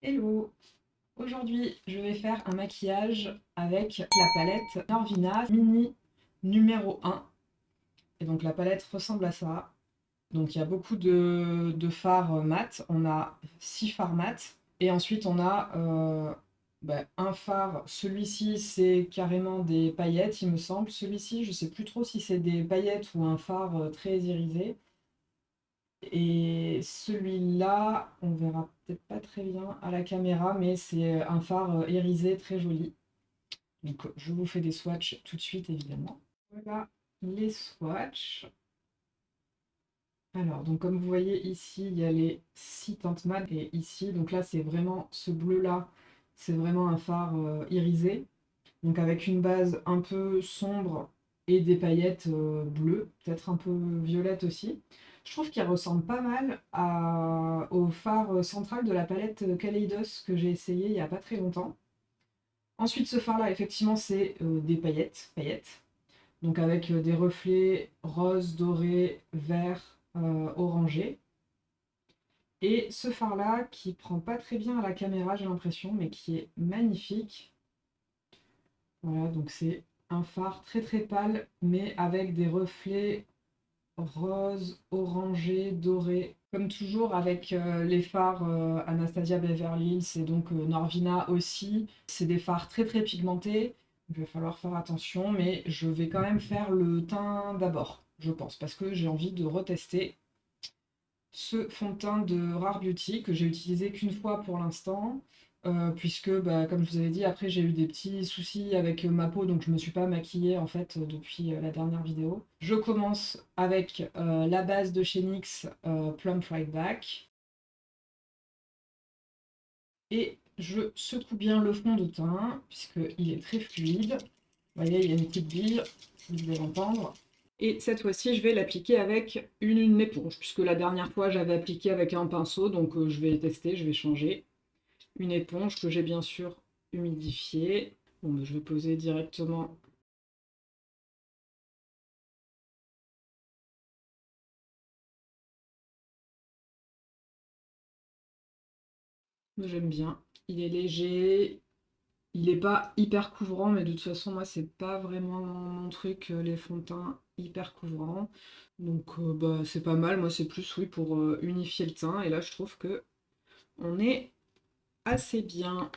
Hello Aujourd'hui, je vais faire un maquillage avec la palette Norvina Mini numéro 1. Et donc la palette ressemble à ça. Donc il y a beaucoup de, fards mat. On a 6 fards mat. Et ensuite on a euh, bah, un fard. Celui-ci c'est carrément des paillettes il me semble. Celui-ci je sais plus trop si c'est des paillettes ou un fard euh, très irisé. Et celui-là, on verra peut-être pas très bien à la caméra, mais c'est un phare irisé très joli. Donc je vous fais des swatchs tout de suite évidemment. Voilà les swatchs. Alors, donc comme vous voyez ici, il y a les six teintes et ici, donc là c'est vraiment ce bleu là, c'est vraiment un phare euh, irisé. Donc avec une base un peu sombre et des paillettes euh, bleues, peut-être un peu violettes aussi. Je trouve qu'il ressemble pas mal au phare central de la palette Kaleidos que j'ai essayé il n'y a pas très longtemps. Ensuite, ce phare-là, effectivement, c'est euh, des paillettes, paillettes. Donc avec euh, des reflets rose, doré, vert, orangé. Et ce phare-là, qui prend pas très bien à la caméra, j'ai l'impression, mais qui est magnifique. Voilà, donc c'est un phare très très pâle, mais avec des reflets rose, orangé, doré. Comme toujours avec euh, les phares euh, Anastasia Beverly Hills et donc euh, Norvina aussi. C'est des phares très très pigmentés. Il va falloir faire attention, mais je vais quand même faire le teint d'abord, je pense, parce que j'ai envie de retester ce fond de teint de Rare Beauty que j'ai utilisé qu'une fois pour l'instant. Euh, puisque, bah, comme je vous avais dit, après j'ai eu des petits soucis avec euh, ma peau, donc je me suis pas maquillée en fait euh, depuis la dernière vidéo. Je commence avec la base de chez NYX Plum Fried Back. Et je secoue bien le fond de teint, puisqu'il est très fluide. Vous voyez, il y a une petite bille, vous devez l'entendre. Et cette fois-ci, je vais l'appliquer avec une, une, éponge, puisque la dernière fois, j'avais appliqué avec un pinceau, donc je vais tester, je vais changer une éponge que j'ai bien sûr humidifiée. Bon, ben, je vais poser directement J'aime bien. Il est léger. Il n'est pas hyper couvrant, mais de toute façon, moi, c'est pas vraiment mon truc, euh, les fonds de teint hyper couvrants. Donc, euh, bah, c'est pas mal. Moi, c'est plus, oui, pour euh, unifier le teint. Et là, je trouve que on est assez bien.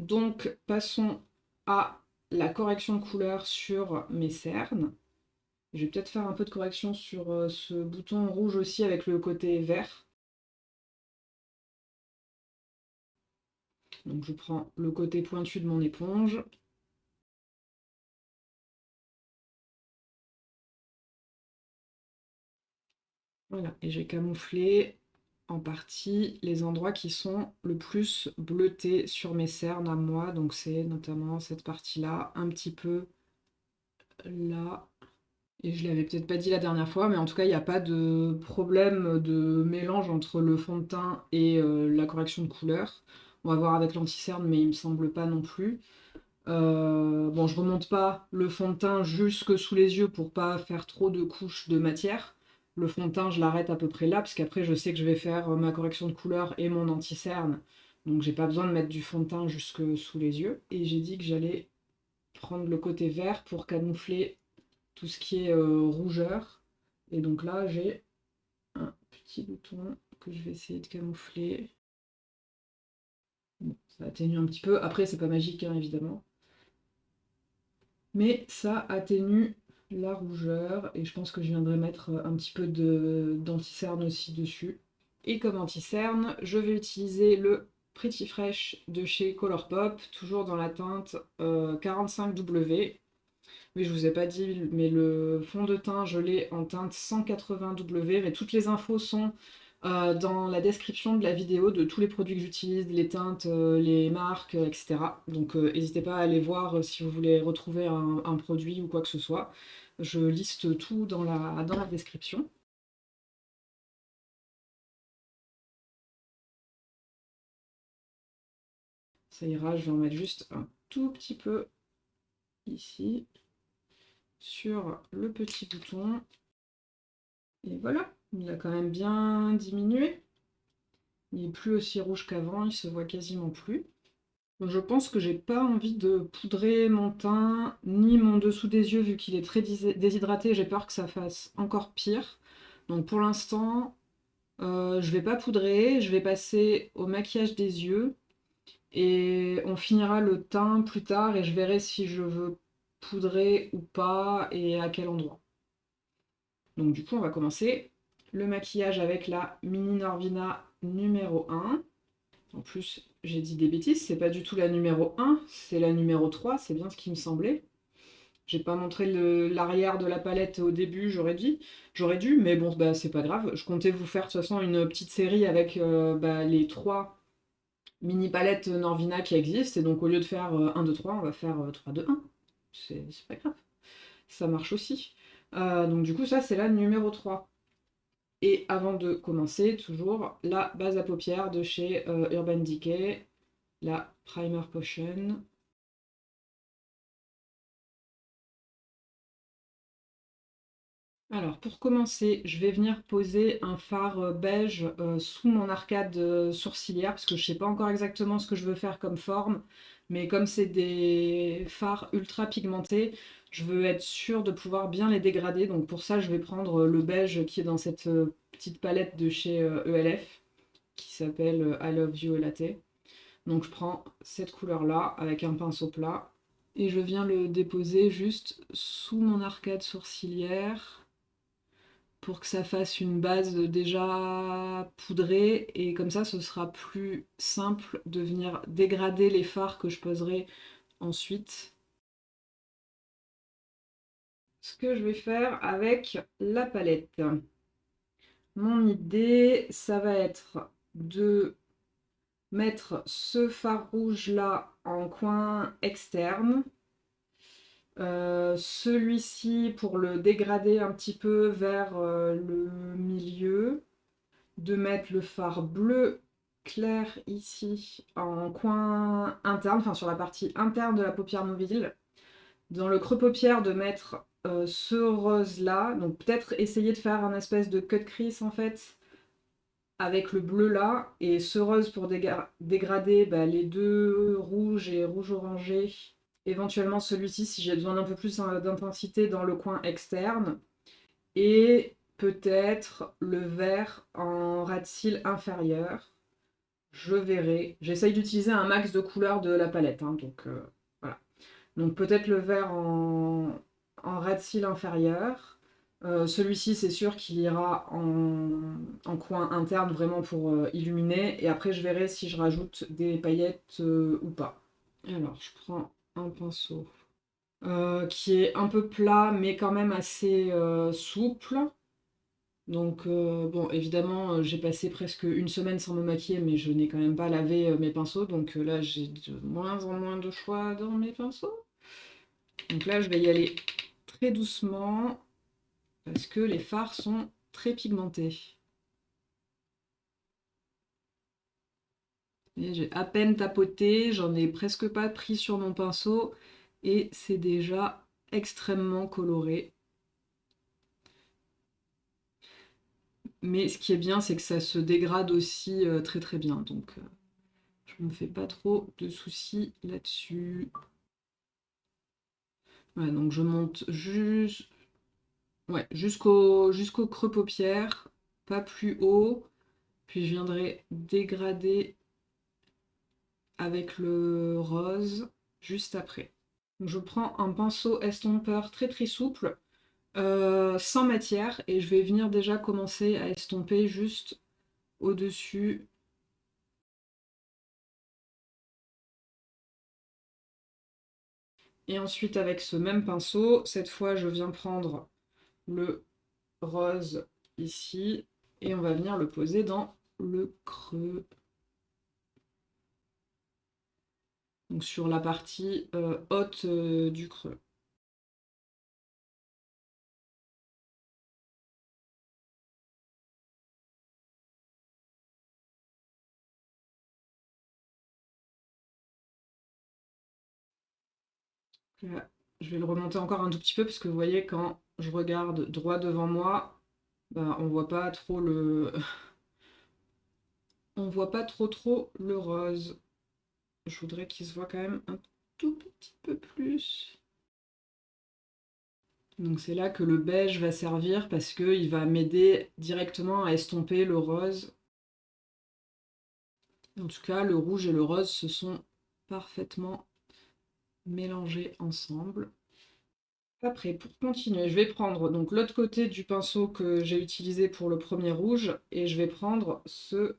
Donc, passons à la correction de couleur sur mes cernes. Je vais peut-être faire un peu de correction sur euh, ce bouton rouge aussi avec le côté vert. Donc je prends le côté pointu de mon éponge. Voilà, et j'ai camouflé en partie les endroits qui sont le plus bleutés sur mes cernes à moi. Donc c'est notamment cette partie-là, un petit peu là. Et je l'avais peut-être pas dit la dernière fois, mais en tout cas, il n'y a pas de problème de mélange entre le fond de teint et euh, la correction de couleur. On va voir avec l'anti-cerne, mais il me semble pas non plus. Euh, bon, je remonte pas le fond de teint jusque sous les yeux pour pas faire trop de couches de matière. Le fond de teint, je l'arrête à peu près là, parce qu'après, je sais que je vais faire euh, ma correction de couleur et mon anti-cerne. Donc, j'ai pas besoin de mettre du fond de teint jusque sous les yeux. Et j'ai dit que j'allais prendre le côté vert pour camoufler tout ce qui est euh, rougeur. Et donc là, j'ai un petit bouton que je vais essayer de camoufler. ça atténue un petit peu. Après, c'est pas magique, hein, évidemment. Mais ça atténue la rougeur et je pense que je viendrai mettre un petit peu d'anti-cerne aussi dessus. Et comme anti-cerne, je vais utiliser le Pretty Fresh de chez Colourpop, toujours dans la teinte 45W. Euh, mais je vous ai pas dit, mais le fond de teint, je l'ai en teinte 180W, mais toutes les infos sont euh, dans la description de la vidéo de tous les produits que j'utilise, les teintes, euh, les marques, etc. Donc n'hésitez pas à aller voir si vous voulez retrouver un, produit ou quoi que ce soit. Je liste tout dans la, dans la description. Ça ira, je vais en mettre juste un tout petit peu ici, sur le petit bouton. Et voilà, il a quand même bien diminué. Il n'est plus aussi rouge qu'avant, il se voit quasiment plus. Je pense que j'ai pas envie de poudrer mon teint, ni mon dessous des yeux, vu qu'il est très déshydraté, j'ai peur que ça fasse encore pire. Donc pour l'instant, euh, je vais pas poudrer, je vais passer au maquillage des yeux, et on finira le teint plus tard, et je verrai si je veux poudrer ou pas, et à quel endroit. Donc du coup, on va commencer le maquillage avec la Mini Norvina numéro 1. En plus, j'ai dit des bêtises, c'est pas du tout la numéro 1, c'est la numéro 3, c'est bien ce qui me semblait. J'ai pas montré l'arrière de la palette au début, j'aurais dit. J'aurais dû, mais bon, bah, c'est pas grave. Je comptais vous faire de toute façon une petite série avec euh, bah, les trois mini palettes Norvina qui existent. Et donc au lieu de faire 1, 2, 3, on va faire 3, 2, 1. C'est pas grave. Ça marche aussi. Euh, donc du coup, ça c'est la numéro 3. Et avant de commencer, toujours la base à paupières de chez euh, Urban Decay, la Primer Potion. Alors pour commencer, je vais venir poser un fard euh, beige euh, sous mon arcade sourcilière parce que je ne sais pas encore exactement ce que je veux faire comme forme, mais comme c'est des fards ultra pigmentés, je veux être sûre de pouvoir bien les dégrader, donc pour ça je vais prendre le beige qui est dans cette euh, petite palette de chez ELF, euh, e qui s'appelle euh, I Love You Latte. Donc je prends cette couleur-là avec un pinceau plat, et je viens le déposer juste sous mon arcade sourcilière, pour que ça fasse une base déjà poudrée, et comme ça ce sera plus simple de venir dégrader les fards que je poserai ensuite ce que je vais faire avec la palette. Mon idée, ça va être de mettre ce fard rouge là en coin externe. Euh, celui-ci pour le dégrader un petit peu vers euh, le milieu. De mettre le fard bleu clair ici en coin interne, enfin sur la partie interne de la paupière mobile. Dans le creux paupière de mettre euh, ce rose-là. Donc peut-être essayer de faire un espèce de cut crease en fait avec le bleu là et ce rose pour dégrader bah, les deux rouges et rouge orangé. Éventuellement celui-ci si j'ai besoin d'un peu plus hein, d'intensité dans le coin externe. Et peut-être le vert en ras de cils inférieur. Je verrai. J'essaye d'utiliser un max de couleurs de la palette. Hein, donc euh, voilà. Donc peut-être le vert en, en de cils inférieur. Euh, celui-ci, c'est sûr qu'il ira en, coin interne vraiment pour euh, illuminer. Et après, je verrai si je rajoute des paillettes euh, ou pas. Alors, je prends un pinceau qui est un peu plat, mais quand même assez souple. Donc, bon, évidemment, j'ai passé presque une semaine sans me maquiller, mais je n'ai quand même pas lavé mes pinceaux. Donc là, j'ai de moins en moins de choix dans mes pinceaux. Donc là, je vais y aller doucement parce que les fards sont très pigmentés. J'ai à peine tapoté, j'en ai presque pas pris sur mon pinceau et c'est déjà extrêmement coloré. Mais ce qui est bien, c'est que ça se dégrade aussi euh, très très bien. Donc euh, je me fais pas trop de soucis là-dessus donc je monte jusqu'au creux paupière, pas plus haut. Puis je viendrai dégrader avec le rose juste après. je prends un pinceau estompeur très très souple, euh, sans matière, et je vais venir déjà commencer à estomper juste au-dessus Et ensuite, avec ce même pinceau, cette fois, je viens prendre le rose ici et on va venir le poser dans le creux. Donc sur la partie euh, haute euh, du creux. Je vais le remonter encore un tout petit peu parce que vous voyez quand je regarde droit devant moi, bah, on voit pas trop le... on voit pas trop trop le rose. Je voudrais qu'il se voit quand même un tout petit peu plus. Donc c'est là que le beige va servir parce qu'il va m'aider directement à estomper le rose. En tout cas, le rouge et le rose se sont parfaitement mélangés ensemble. Après, pour continuer, je vais prendre donc l'autre côté du pinceau que j'ai utilisé pour le premier rouge et je vais prendre ce,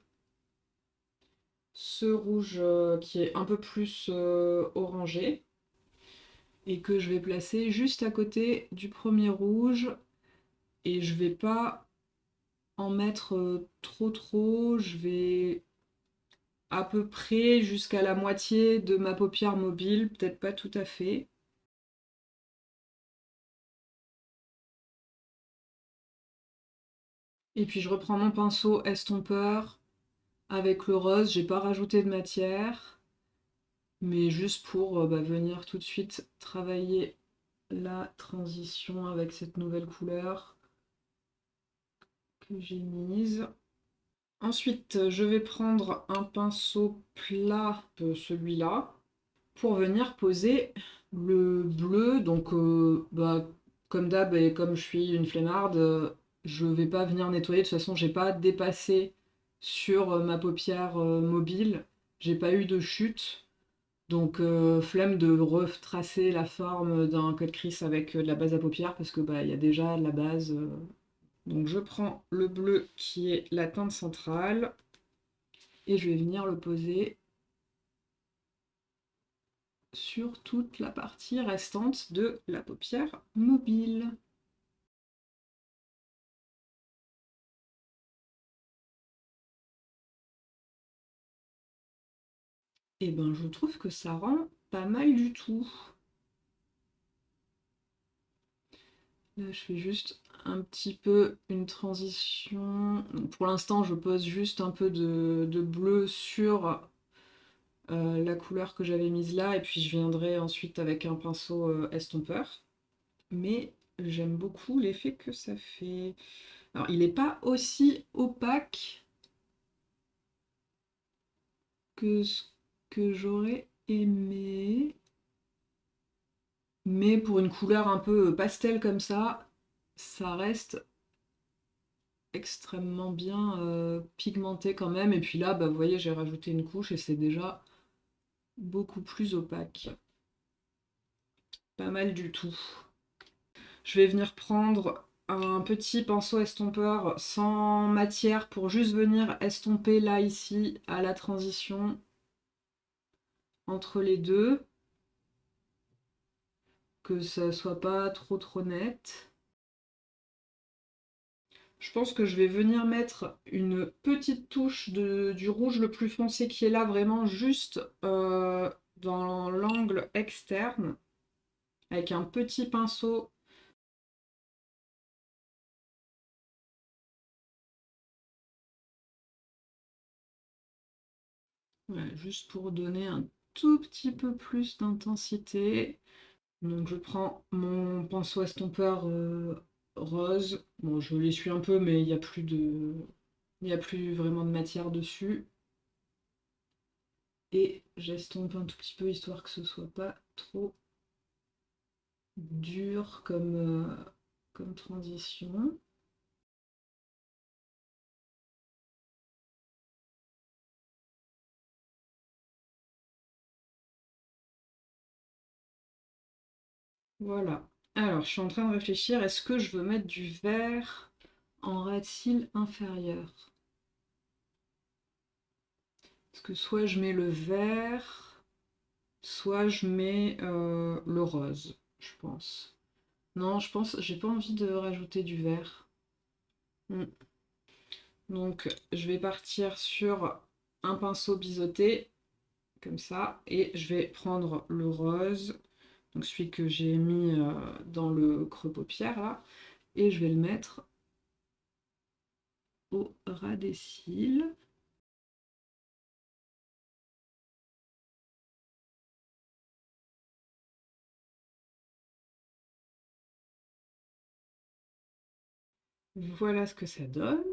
ce rouge euh, qui est un peu plus euh, orangé et que je vais placer juste à côté du premier rouge et je vais pas en mettre euh, trop trop, je vais à peu près jusqu'à la moitié de ma paupière mobile, peut-être pas tout à fait. Et puis je reprends mon pinceau estompeur avec le rose, j'ai pas rajouté de matière mais juste pour euh, bah, venir tout de suite travailler la transition avec cette nouvelle couleur que j'ai mise. Ensuite, je vais prendre un pinceau plat, celui-là, pour venir poser le bleu. Donc, euh, bah, comme d'hab et comme je suis une flemmarde, je vais pas venir nettoyer. De toute façon, j'ai pas dépassé sur ma paupière euh, mobile. J'ai pas eu de chute. Donc euh, flemme de retracer la forme d'un code crease avec euh, de la base à paupières parce que bah il y a déjà la base. Euh. Donc je prends le bleu qui est la teinte centrale et je vais venir le poser sur toute la partie restante de la paupière mobile. Et eh ben je trouve que ça rend pas mal du tout. Là je fais juste un petit peu une transition. pour l'instant je pose juste un peu de, bleu sur euh, la couleur que j'avais mise là et puis je viendrai ensuite avec un pinceau euh, estompeur. Mais j'aime beaucoup l'effet que ça fait. Alors il n'est pas aussi opaque que ce que j'aurais aimé. Mais pour une couleur un peu pastel comme ça, ça reste extrêmement bien euh, pigmenté quand même. Et puis là, bah, vous voyez, j'ai rajouté une couche et c'est déjà beaucoup plus opaque. Pas mal du tout. Je vais venir prendre un petit pinceau estompeur sans matière pour juste venir estomper là, ici, à la transition entre les deux, que ça soit pas trop trop net. Je pense que je vais venir mettre une petite touche de, du rouge le plus foncé qui est là, vraiment juste euh, dans l'angle externe, avec un petit pinceau. juste pour donner un tout petit peu plus d'intensité. Donc je prends mon pinceau estompeur rose. Bon, je l'essuie un peu, mais il n'y a plus de... Il a plus vraiment de matière dessus. Et j'estompe un tout petit peu, histoire que ce soit pas trop dur comme, euh, comme transition. Voilà. Alors, je suis en train de réfléchir, est-ce que je veux mettre du vert en cils inférieur Parce que soit je mets le vert, soit je mets euh, le rose, je pense. Non, je pense, j'ai pas envie de rajouter du vert. Hmm. Donc, je vais partir sur un pinceau biseauté, comme ça, et je vais prendre le rose donc celui que j'ai mis euh, dans le creux paupière là, et je vais le mettre au ras des cils. Voilà ce que ça donne.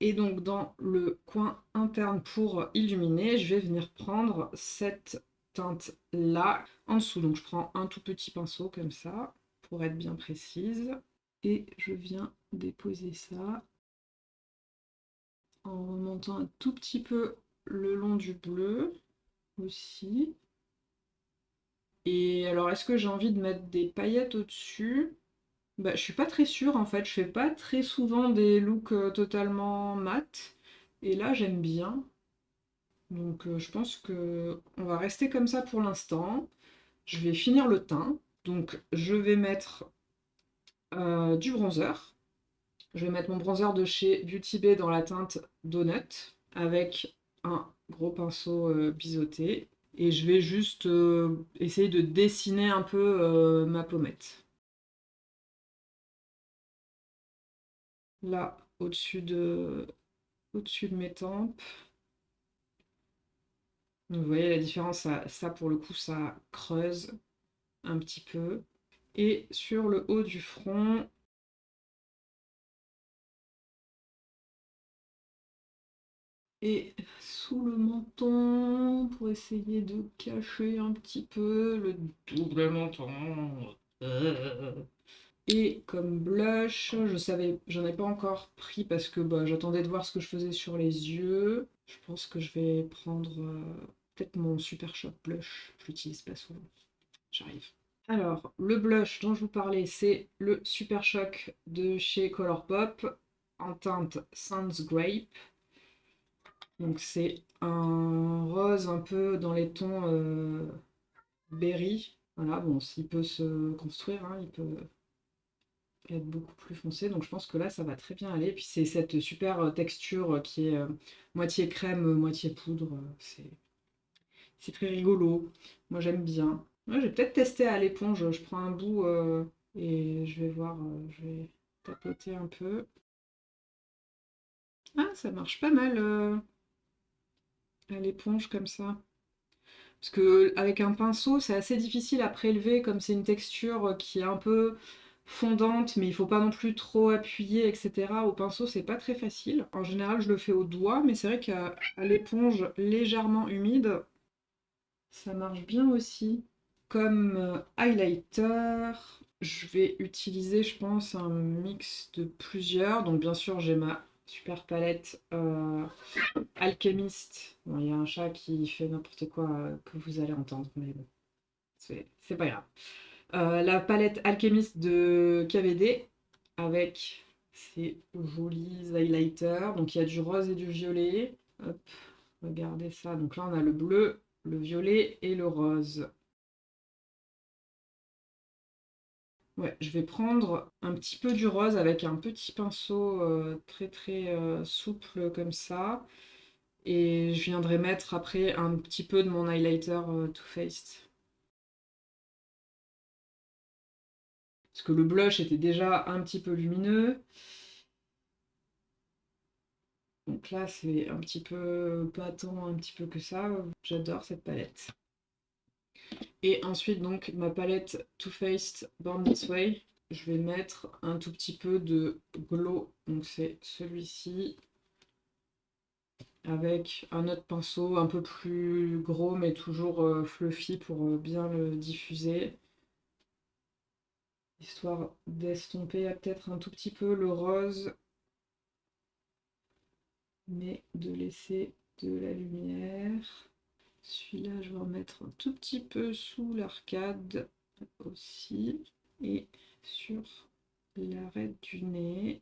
Et donc dans le coin interne pour illuminer, je vais venir prendre cette teinte là en dessous. Donc je prends un tout petit pinceau comme ça pour être bien précise. Et je viens déposer ça en remontant un tout petit peu le long du bleu aussi. Et alors, est-ce que j'ai envie de mettre des paillettes au-dessus? Bah, Je suis pas très sûre en fait. Je fais pas très souvent des looks euh, totalement mat. Et là, j'aime bien. Donc, euh, je pense que on va rester comme ça pour l'instant. Je vais finir le teint. Donc, je vais mettre euh, du bronzer. Je vais mettre mon bronzer de chez Beauty Bay dans la teinte Donut avec un gros pinceau euh, biseauté. Et je vais juste essayer de dessiner un peu ma pommette. Là, au-dessus de, au-dessus de mes tempes. Vous voyez la différence, ça, pour le coup, ça creuse un petit peu. Et sur le haut du front, et sous le menton pour essayer de cacher un petit peu le double menton. Et comme blush, je savais, j'en ai pas encore pris parce que bah, j'attendais de voir ce que je faisais sur les yeux. Je pense que je vais prendre euh, mon Super Shop blush. Je l'utilise pas souvent. J'arrive. Alors, le blush dont je vous parlais, c'est le Super Shock de chez Colourpop en teinte Sans Grape. Donc c'est un rose un peu dans les tons euh, berry. Voilà, bon, s'il peut se construire, hein, il peut être beaucoup plus foncé. Donc je pense que là, ça va très bien aller. Puis c'est cette super texture qui est euh, moitié crème, moitié poudre. C'est très rigolo. Moi, j'aime bien. je vais peut-être tester à l'éponge. Je prends un bout euh, et je vais voir. je vais tapoter un peu. Ah, ça marche pas mal à l'éponge comme ça. Parce que avec un pinceau, c'est assez difficile à prélever, comme c'est une texture qui est un peu fondante, mais il faut pas non plus trop appuyer, etc. Au pinceau, c'est pas très facile. En général, je le fais au doigt, mais c'est vrai qu'à l'éponge légèrement humide, ça marche bien aussi. Comme euh, highlighter, je vais utiliser, je pense, un mix de plusieurs. Donc bien sûr, j'ai ma super palette euh, alchimiste. Il y a un chat qui fait n'importe quoi euh, que vous allez entendre, mais bon, c'est pas grave. La palette alchimiste de KVD avec ces jolis highlighters. Donc il y a du rose et du violet. Hop, regardez ça. Donc là on a le bleu, le violet et le rose. Ouais, je vais prendre un petit peu du rose avec un petit pinceau euh, très très euh, souple comme ça. Et je viendrai mettre après un petit peu de mon highlighter euh, Too Faced. Parce que le blush était déjà un petit peu lumineux. Donc là, c'est un petit peu pas tant un petit peu que ça. J'adore cette palette. Et ensuite, donc, ma palette Too Faced Born This Way, je vais mettre un tout petit peu de glow. Donc, c'est celui-ci. Avec un autre pinceau un peu plus gros, mais toujours euh, fluffy pour euh, bien le diffuser. Histoire d'estomper peut-être un tout petit peu le rose. Mais de laisser de la lumière. Celui-là, je vais en mettre un tout petit peu sous l'arcade aussi. Et sur l'arête du nez.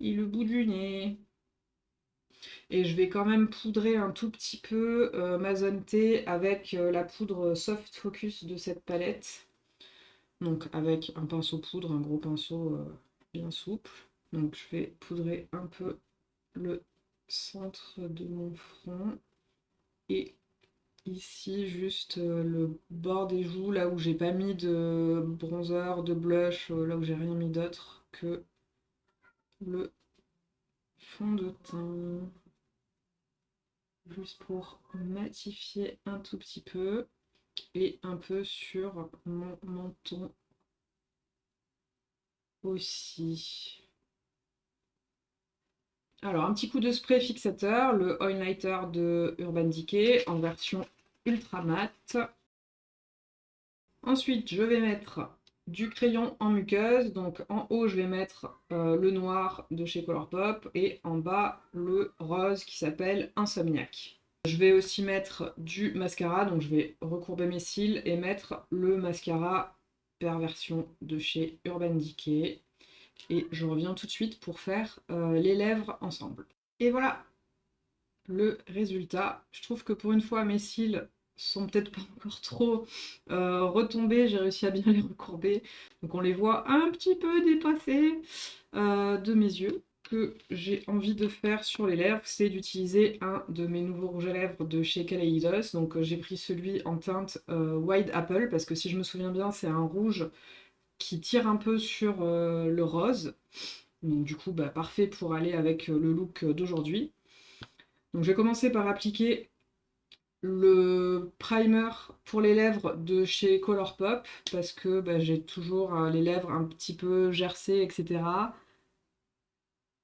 Et le bout du nez. Et je vais quand même poudrer un tout petit peu euh, ma zone T avec euh, la poudre Soft Focus de cette palette. Donc avec un pinceau poudre, un gros pinceau euh, bien souple. Donc je vais poudrer un peu le centre de mon front et ici juste euh, le bord des joues là où j'ai pas mis de bronzer, de blush, euh, là où j'ai rien mis d'autre que le fond de teint. Juste pour matifier un tout petit peu et un peu sur mon menton aussi Alors, un petit coup de spray fixateur, le Highlighter de Urban Decay en version ultra mat. Ensuite, je vais mettre du crayon en muqueuse. Donc en haut, je vais mettre euh, le noir de chez Colourpop et en bas, le rose qui s'appelle Insomniac. Je vais aussi mettre du mascara, donc je vais recourber mes cils et mettre le mascara Perversion de chez Urban Decay. Et je reviens tout de suite pour faire euh, les lèvres ensemble. Et voilà le résultat. Je trouve que pour une fois, mes cils sont peut-être pas encore trop euh, retombés, j'ai réussi à bien les recourber. Donc on les voit un petit peu dépassés euh, de mes yeux. que j'ai envie de faire sur les lèvres, c'est d'utiliser un de mes nouveaux rouges à lèvres de chez Kaleidos. Donc euh, j'ai pris celui en teinte Wide Apple, parce que si je me souviens bien, c'est un rouge qui tire un peu sur le rose. Donc du coup, bah, parfait pour aller avec le look d'aujourd'hui. Donc je vais commencer par appliquer le primer pour les lèvres de chez Colourpop parce que bah, j'ai toujours euh, les lèvres un petit peu gercées, etc.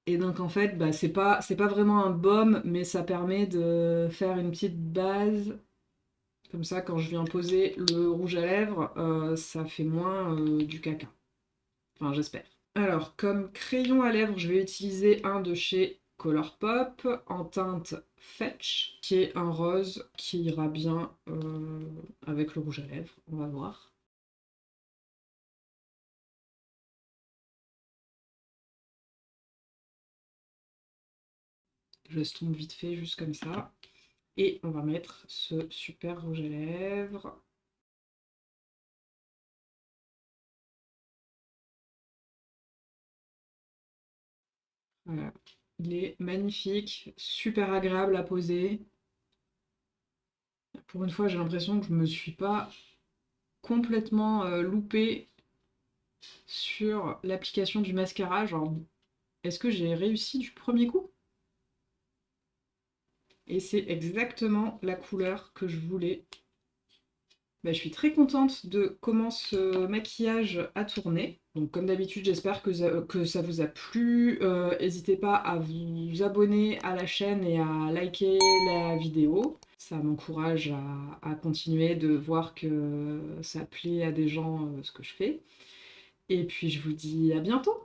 Et donc en fait, bah, c'est pas, pas vraiment un baume, mais ça permet de faire une petite base. Comme ça, quand je viens poser le rouge à lèvres, euh, ça fait moins euh, du caca. Enfin, j'espère. Alors, comme crayon à lèvres, je vais utiliser un de chez Colourpop en teinte Fetch, qui est un rose qui ira bien euh, avec le rouge à lèvres, on va voir. Je l'estompe vite fait, juste comme ça. Et on va mettre ce super rouge à lèvres. Voilà. Il est magnifique, super agréable à poser. Pour une fois, j'ai l'impression que je ne me suis pas complètement euh, loupée sur l'application du mascara. Genre, est-ce que j'ai réussi du premier coup? Et c'est exactement la couleur que je voulais. Bah, je suis très contente de comment ce maquillage a tourné. Donc comme d'habitude, j'espère que, ça vous a plu. Euh, n'hésitez pas à vous abonner à la chaîne et à liker la vidéo. Ça m'encourage à, continuer de voir que ça plaît à des gens euh, ce que je fais. Et puis je vous dis à bientôt